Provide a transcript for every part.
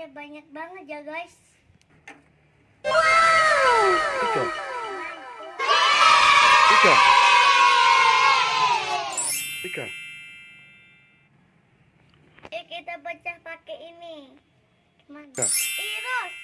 bolanya banyak banget ya guys. Tiga. Tiga. Eh kita pecah pakai ini. Gimana? Iros.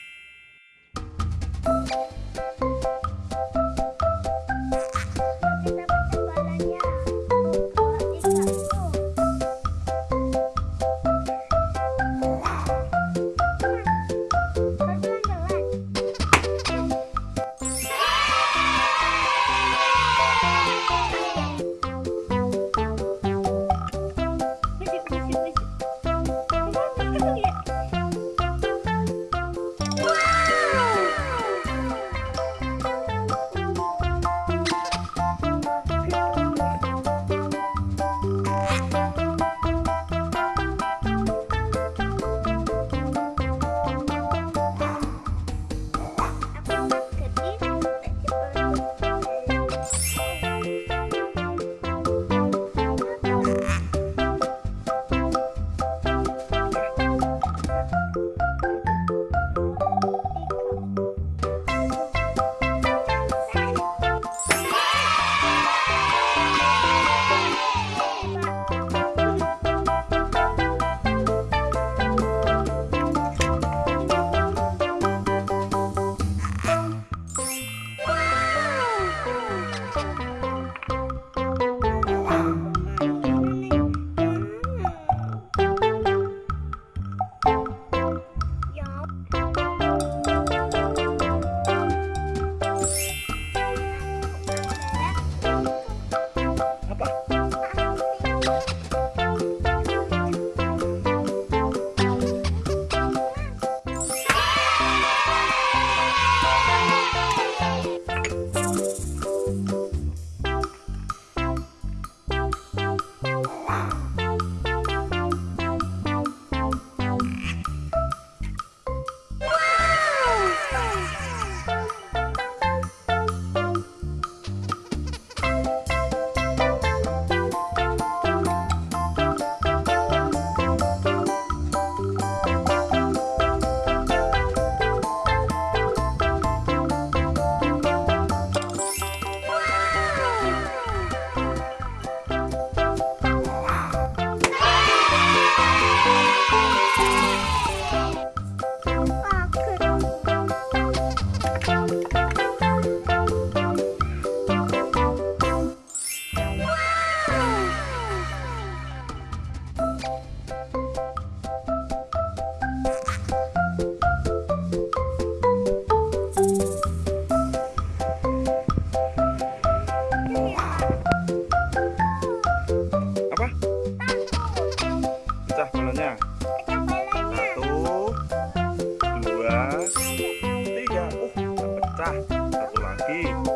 Satu